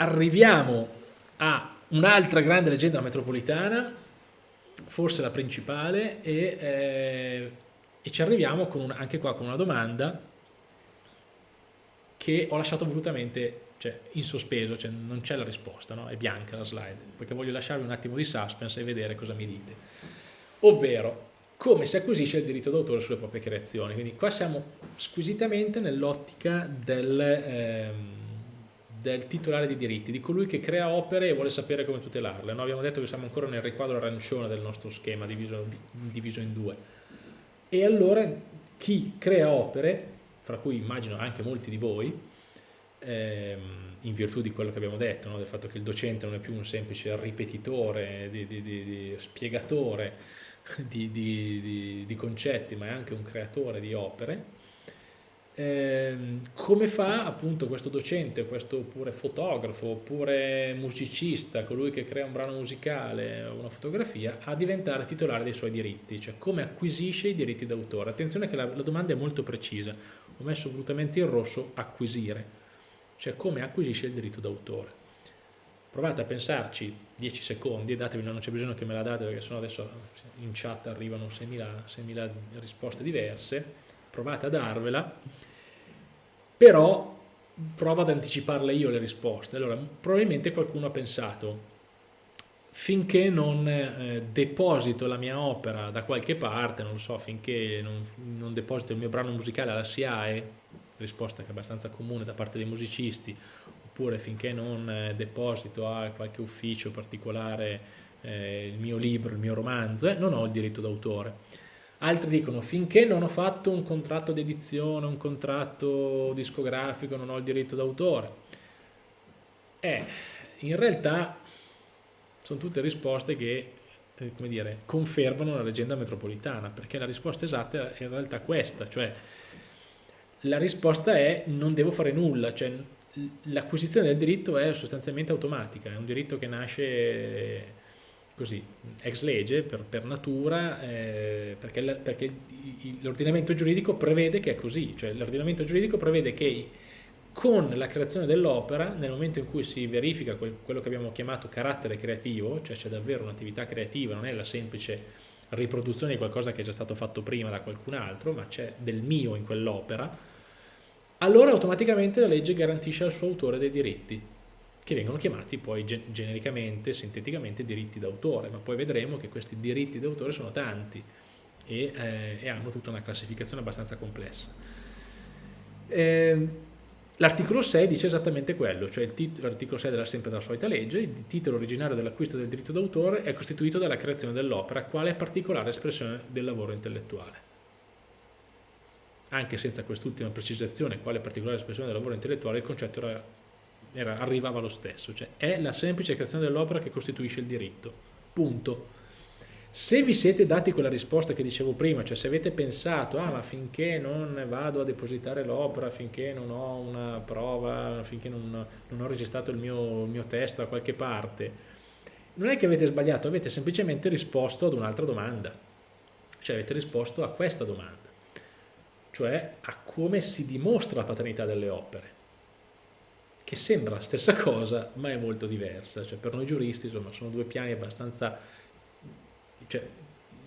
arriviamo a un'altra grande leggenda metropolitana, forse la principale, e, eh, e ci arriviamo una, anche qua con una domanda che ho lasciato volutamente cioè, in sospeso, cioè non c'è la risposta, no? è bianca la slide, perché voglio lasciarvi un attimo di suspense e vedere cosa mi dite. Ovvero, come si acquisisce il diritto d'autore sulle proprie creazioni. Quindi qua siamo squisitamente nell'ottica del, ehm, del, titolare di diritti, di colui che crea opere e vuole sapere come tutelarle. No? Abbiamo detto che siamo ancora nel riquadro arancione del nostro schema diviso, diviso in due. E allora chi crea opere, fra cui immagino anche molti di voi, ehm, in virtù di quello che abbiamo detto, no? del fatto che il docente non è più un semplice ripetitore, di, di, di, spiegatore di, concetti, ma è anche un creatore di opere, ehm, come fa appunto questo docente, questo oppure fotografo, oppure musicista, colui che crea un brano musicale o una fotografia, a diventare titolare dei suoi diritti, cioè come acquisisce i diritti d'autore. Attenzione che la, la domanda è molto precisa, ho messo volutamente in rosso acquisire, cioè come acquisisce il diritto d'autore. Provate a pensarci 10 secondi, datevi, non c'è bisogno che me la date perché sennò adesso in chat arrivano 6.000 risposte diverse, provate a darvela, però provo ad anticiparle io le risposte. Allora, probabilmente qualcuno ha pensato, finché non eh, deposito la mia opera da qualche parte, non so, finché non, non deposito il mio brano musicale alla SIAE, risposta che è abbastanza comune da parte dei musicisti, oppure finché non eh, deposito a qualche ufficio particolare eh, il mio libro, il mio romanzo, eh, non ho il diritto d'autore. Altri dicono finché non ho fatto un contratto di edizione, un contratto discografico, non ho il diritto d'autore. Eh, in realtà sono tutte risposte che eh, come dire, confermano la leggenda metropolitana, perché la risposta esatta è in realtà questa, cioè la risposta è non devo fare nulla, cioè l'acquisizione del diritto è sostanzialmente automatica, è un diritto che nasce così, ex legge, per, per natura, eh, perché, perché l'ordinamento giuridico prevede che è così, cioè l'ordinamento giuridico prevede che con la creazione dell'opera, nel momento in cui si verifica quel, quello che abbiamo chiamato carattere creativo, cioè c'è davvero un'attività creativa, non è la semplice riproduzione di qualcosa che è già stato fatto prima da qualcun altro, ma c'è del mio in quell'opera, allora automaticamente la legge garantisce al suo autore dei diritti, che vengono chiamati poi genericamente, sinteticamente diritti d'autore, ma poi vedremo che questi diritti d'autore sono tanti e, eh, e, hanno tutta una classificazione abbastanza complessa. Eh, L'articolo 6 dice esattamente quello, cioè l'articolo 6 della sempre della solita legge, il titolo originario dell'acquisto del diritto d'autore è costituito dalla creazione dell'opera, quale particolare espressione del lavoro intellettuale anche senza quest'ultima precisazione, quale particolare espressione del lavoro intellettuale, il concetto era, era, arrivava lo stesso, cioè è la semplice creazione dell'opera che costituisce il diritto, punto. Se vi siete dati quella risposta che dicevo prima, cioè se avete pensato, ah ma finché non vado a depositare l'opera, finché non ho una prova, finché non, non ho registrato il mio, il mio testo da qualche parte, non è che avete sbagliato, avete semplicemente risposto ad un'altra domanda, cioè avete risposto a questa domanda. Cioè a come si dimostra la paternità delle opere, che sembra la stessa cosa ma è molto diversa, cioè per noi giuristi insomma, sono due piani abbastanza cioè,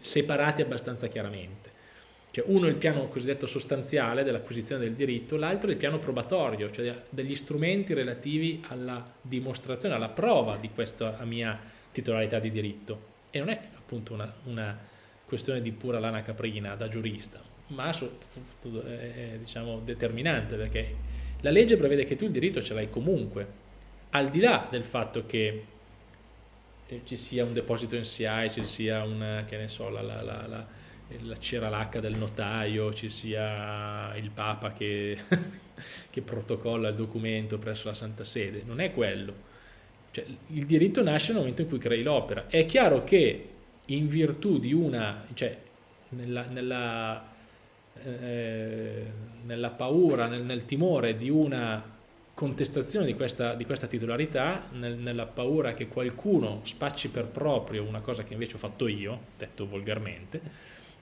separati abbastanza chiaramente. Cioè uno è il piano cosiddetto sostanziale dell'acquisizione del diritto, l'altro è il piano probatorio, cioè degli strumenti relativi alla dimostrazione, alla prova di questa mia titolarità di diritto. E non è appunto una, una questione di pura lana caprina da giurista, ma è diciamo, determinante perché la legge prevede che tu il diritto ce l'hai comunque, al di là del fatto che eh, ci sia un deposito in SIAE, ci sia una, che ne so, la, la, la, la, la cera del notaio, ci sia il Papa che, che protocolla il documento presso la Santa Sede, non è quello. Cioè, il diritto nasce nel momento in cui crei l'opera. È chiaro che in virtù di una, cioè nella, nella eh, nella paura, nel, nel, timore di una contestazione di questa, di questa titolarità, nel, nella paura che qualcuno spacci per proprio una cosa che invece ho fatto io, detto volgarmente,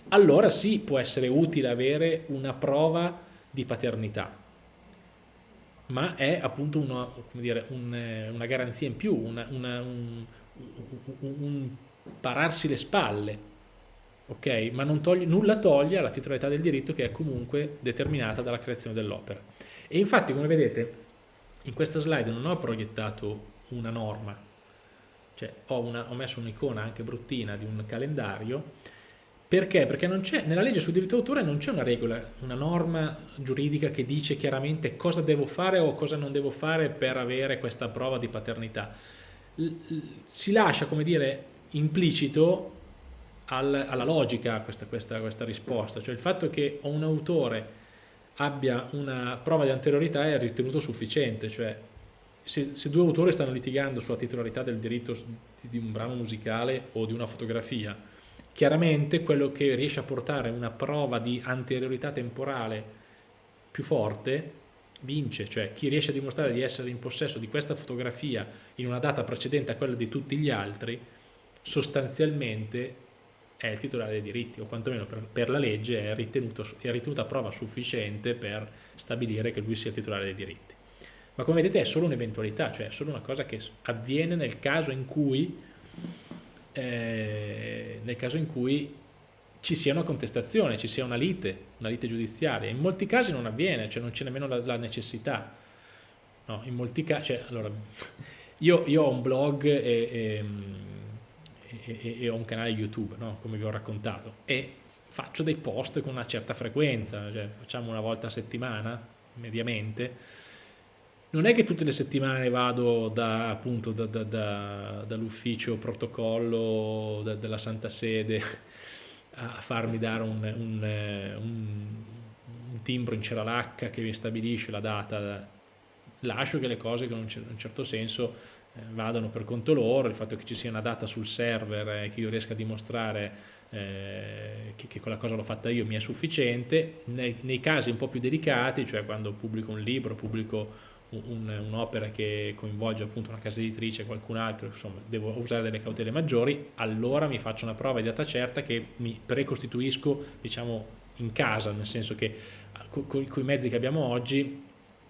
allora sì può essere utile avere una prova di paternità. ma è appunto una, dire, un, una garanzia in più, una, una, un, un, pararsi le spalle, ok? Ma toglie, nulla toglie alla titolarità del diritto che è comunque determinata dalla creazione dell'opera. E infatti, come vedete, in questa slide non ho proiettato una norma, cioè ho, una, ho messo un'icona anche bruttina di un calendario, perché? Perché nella legge sul diritto d'autore non c'è una regola, una norma giuridica che dice chiaramente cosa devo fare o cosa non devo fare per avere questa prova di paternità. Si lascia, come dire, implicito al, alla logica questa, questa, questa risposta, cioè il fatto che un autore abbia una prova di anteriorità è ritenuto sufficiente, cioè se, se, due autori stanno litigando sulla titolarità del diritto di un brano musicale o di una fotografia chiaramente quello che riesce a portare una prova di anteriorità temporale più forte vince, cioè chi riesce a dimostrare di essere in possesso di questa fotografia in una data precedente a quella di tutti gli altri, sostanzialmente è il titolare dei diritti, o quantomeno per, per la legge è, ritenuto, è ritenuta prova sufficiente per stabilire che lui sia titolare dei diritti. Ma come vedete è solo un'eventualità, cioè è solo una cosa che avviene nel caso in cui eh, nel caso in cui ci sia una contestazione, ci sia una lite, una lite giudiziaria. In molti casi non avviene, cioè non c'è nemmeno la, la, necessità. No, in molti casi, cioè, allora, io, io, ho un blog e, e, e, e ho un canale YouTube, no? come vi ho raccontato, e faccio dei post con una certa frequenza, cioè facciamo una volta a settimana, mediamente, non è che tutte le settimane vado da, appunto, da, da, da, dall'ufficio protocollo della Santa Sede a farmi dare un, un, un, un timbro in ceralacca che mi stabilisce la data. Lascio che le cose in un certo senso vadano per conto loro, il fatto che ci sia una data sul server e eh, che io riesca a dimostrare eh, che, che, quella cosa l'ho fatta io mi è sufficiente. Nei, nei casi un po' più delicati, cioè quando pubblico un libro, pubblico un'opera un che coinvolge appunto una casa editrice, qualcun altro, insomma devo usare delle cautele maggiori, allora mi faccio una prova di data certa che mi precostituisco diciamo in casa, nel senso che con i mezzi che abbiamo oggi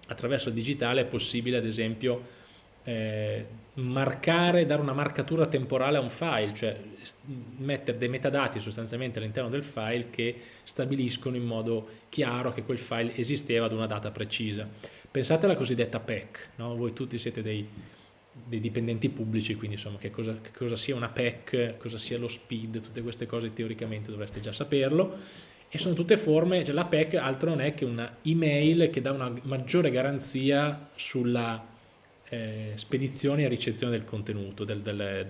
attraverso il digitale è possibile ad esempio eh, marcare, dare una marcatura temporale a un file, cioè mettere dei metadati sostanzialmente all'interno del file che stabiliscono in modo chiaro che quel file esisteva ad una data precisa. Pensate alla cosiddetta PEC, no? voi tutti siete dei, dei, dipendenti pubblici, quindi insomma che cosa, che cosa, sia una PEC, cosa sia lo SPID, tutte queste cose teoricamente dovreste già saperlo e sono tutte forme, cioè la PEC altro non è che una email che dà una maggiore garanzia sulla eh, spedizione e ricezione del contenuto, del, del,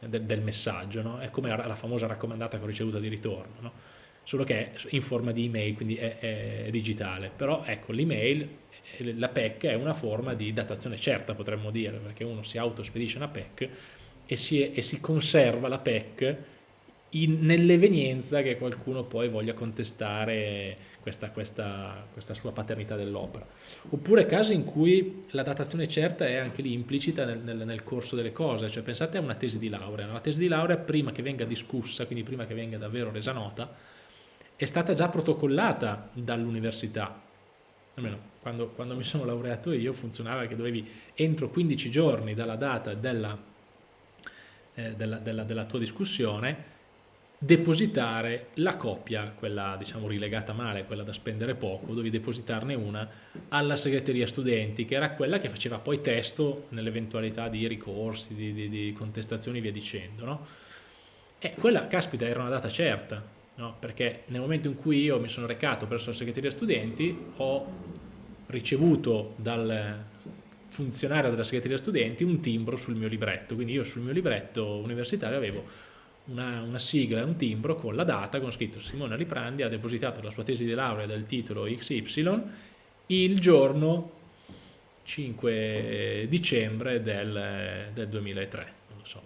del, del messaggio, no? è come la famosa raccomandata con ricevuta di ritorno, no? solo che è in forma di email, quindi è, è digitale, però ecco l'email la PEC è una forma di datazione certa potremmo dire perché uno si autospedisce una PEC e si, e si conserva la PEC nell'evenienza che qualcuno poi voglia contestare questa, questa, questa sua paternità dell'opera. Oppure casi in cui la datazione certa è anche lì implicita nel, nel, nel corso delle cose, cioè pensate a una tesi di laurea, la tesi di laurea prima che venga discussa, quindi prima che venga davvero resa nota, è stata già protocollata dall'università, almeno quando, quando, mi sono laureato io funzionava che dovevi entro 15 giorni dalla data della, eh, della, della, della tua discussione depositare la copia, quella diciamo rilegata male, quella da spendere poco, dovevi depositarne una alla segreteria studenti, che era quella che faceva poi testo nell'eventualità di ricorsi, di, di, di contestazioni e via dicendo. No? E quella, caspita, era una data certa, no? perché nel momento in cui io mi sono recato presso la segreteria studenti ho ricevuto dal funzionario della segreteria studenti un timbro sul mio libretto, quindi io sul mio libretto universitario avevo una, una sigla un timbro con la data con scritto Simone Riprandi ha depositato la sua tesi di laurea del titolo XY il giorno 5 dicembre del, del 2003, non lo so.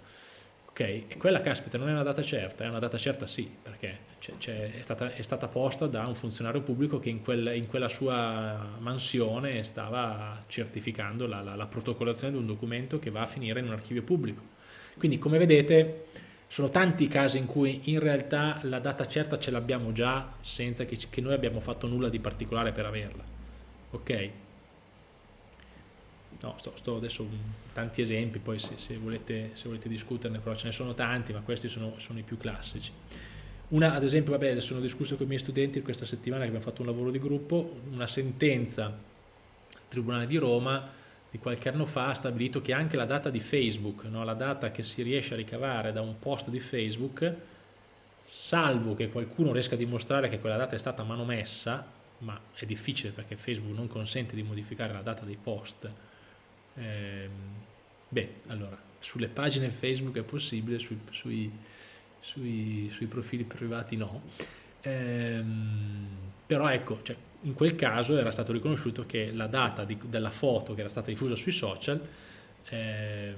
Ok, e quella caspita non è una data certa, è una data certa sì, perché è, stata, è, stata, posta da un funzionario pubblico che in, quel, in quella sua mansione stava certificando la, la, la, protocollazione di un documento che va a finire in un archivio pubblico. Quindi come vedete sono tanti i casi in cui in realtà la data certa ce l'abbiamo già senza che, che, noi abbiamo fatto nulla di particolare per averla. Ok? no, sto, sto adesso tanti esempi, poi se, se, volete, se, volete, discuterne, però ce ne sono tanti, ma questi sono, sono i più classici. Una, ad esempio, vabbè, adesso ho discusso con i miei studenti questa settimana che abbiamo fatto un lavoro di gruppo, una sentenza Tribunale di Roma di qualche anno fa ha stabilito che anche la data di Facebook, no, la data che si riesce a ricavare da un post di Facebook, salvo che qualcuno riesca a dimostrare che quella data è stata manomessa, ma è difficile perché Facebook non consente di modificare la data dei post, eh, beh, allora, sulle pagine Facebook è possibile, sui, sui, sui, sui profili privati no, eh, però ecco, cioè, in quel caso era stato riconosciuto che la data di, della foto che era stata diffusa sui social eh,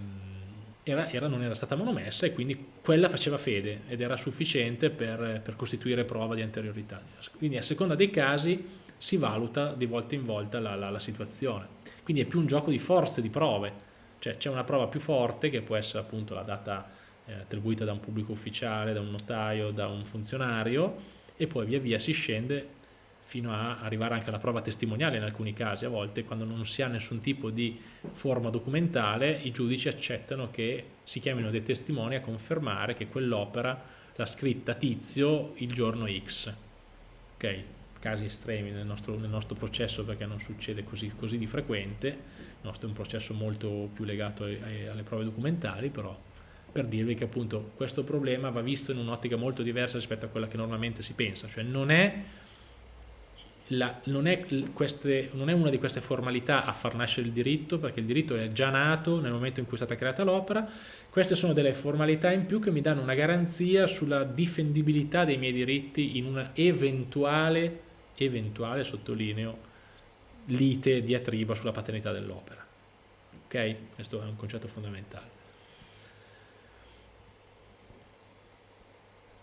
era, era, non era stata monomessa e quindi quella faceva fede ed era sufficiente per, per, costituire prova di anteriorità. Quindi a seconda dei casi si valuta di volta in volta la, la, la situazione. Quindi è più un gioco di forze, di prove, cioè c'è una prova più forte che può essere appunto la data eh, attribuita da un pubblico ufficiale, da un notaio, da un funzionario e poi via via si scende fino a arrivare anche alla prova testimoniale in alcuni casi, a volte quando non si ha nessun tipo di forma documentale i giudici accettano che si chiamino dei testimoni a confermare che quell'opera l'ha scritta Tizio il giorno X. Ok, casi estremi nel nostro, nel nostro processo perché non succede così, così, di frequente, il nostro è un processo molto più legato ai, ai, alle prove documentali, però per dirvi che appunto questo problema va visto in un'ottica molto diversa rispetto a quella che normalmente si pensa, cioè non è la, non, è queste, non, è una di queste formalità a far nascere il diritto, perché il diritto è già nato nel momento in cui è stata creata l'opera, queste sono delle formalità in più che mi danno una garanzia sulla difendibilità dei miei diritti in una eventuale, eventuale sottolineo, lite diatriba sulla paternità dell'opera. Ok? Questo è un concetto fondamentale.